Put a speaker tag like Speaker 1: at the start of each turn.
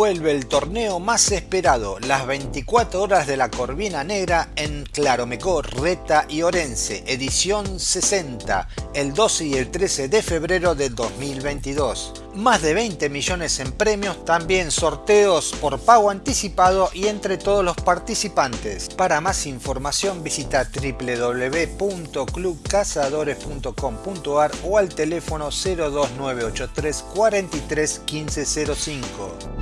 Speaker 1: Vuelve el torneo más esperado, las 24 horas de la Corvina Negra en Claromecó, Reta y Orense, edición 60, el 12 y el 13 de febrero de 2022. Más de 20 millones en premios, también sorteos por pago anticipado y entre todos los participantes. Para más información visita www.clubcazadores.com.ar o al teléfono 02983 43 1505.